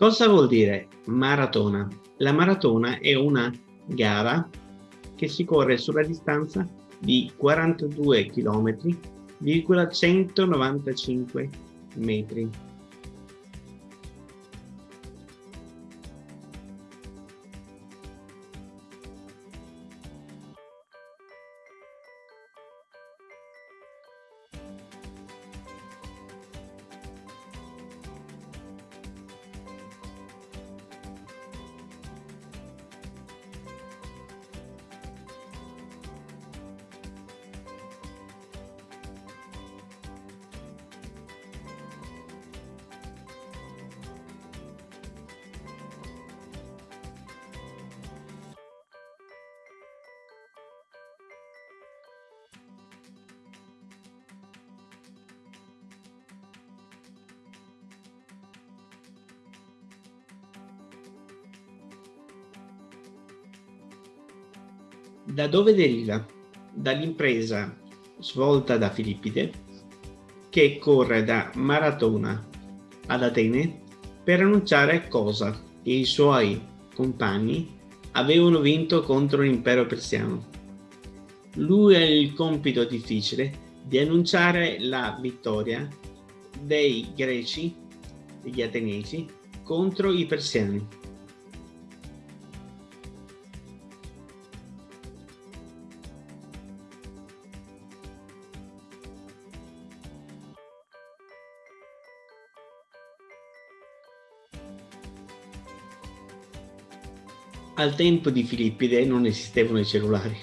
Cosa vuol dire maratona? La maratona è una gara che si corre sulla distanza di 42 km, 195 metri. Da dove deriva? Dall'impresa svolta da Filippide che corre da Maratona ad Atene per annunciare cosa che i suoi compagni avevano vinto contro l'impero persiano. Lui ha il compito difficile di annunciare la vittoria dei greci, degli ateniesi, contro i persiani. Al tempo di Filippide non esistevano i cellulari.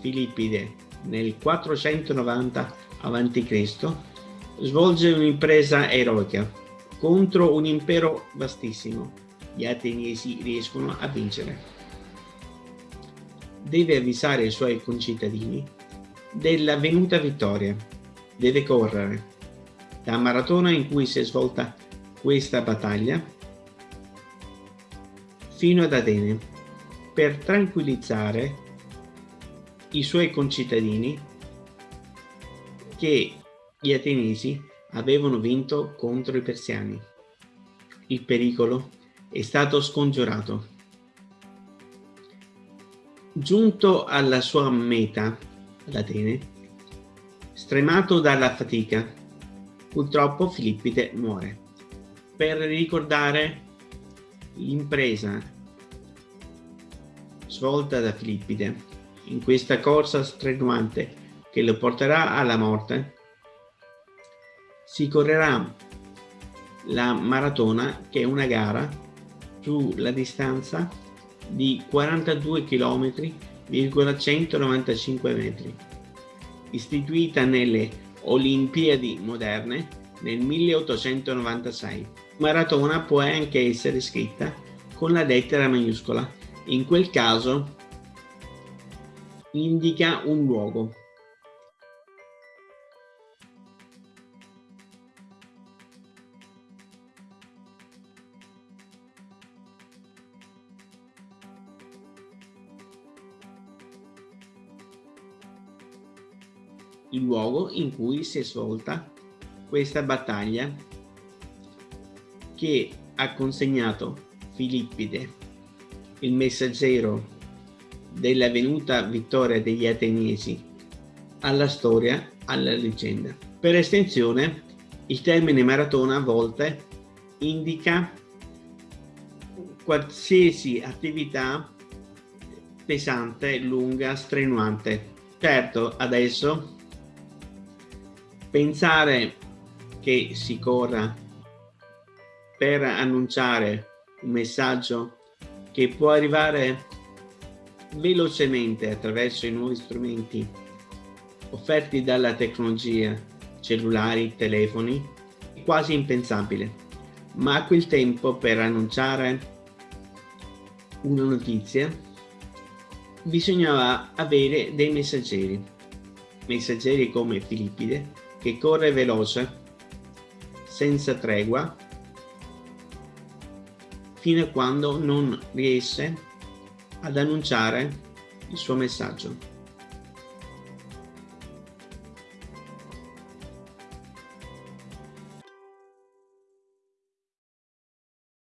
Filippide nel 490 a.C. svolge un'impresa eroica contro un impero vastissimo. Gli ateniesi riescono a vincere. Deve avvisare i suoi concittadini della venuta vittoria. Deve correre. Da maratona in cui si è svolta questa battaglia fino ad Atene per tranquillizzare i suoi concittadini che gli ateniesi avevano vinto contro i persiani. Il pericolo è stato scongiurato. Giunto alla sua meta, ad Atene, stremato dalla fatica, purtroppo Filippide muore. Per ricordare l'impresa svolta da Filippide in questa corsa strenuante che lo porterà alla morte, si correrà la maratona che è una gara sulla distanza di 42 km 195 metri istituita nelle Olimpiadi moderne nel 1896. Maratona può anche essere scritta con la lettera maiuscola in quel caso indica un luogo. il luogo in cui si è svolta questa battaglia che ha consegnato Filippide il messaggero della venuta vittoria degli ateniesi alla storia, alla leggenda. Per estensione, il termine maratona a volte indica qualsiasi attività pesante, lunga, strenuante. Certo, adesso pensare che si corra per annunciare un messaggio che può arrivare velocemente attraverso i nuovi strumenti offerti dalla tecnologia, cellulari, telefoni, è quasi impensabile. Ma a quel tempo per annunciare una notizia bisognava avere dei messaggeri, messaggeri come Filippide che corre veloce, senza tregua fino a quando non riesce ad annunciare il suo messaggio.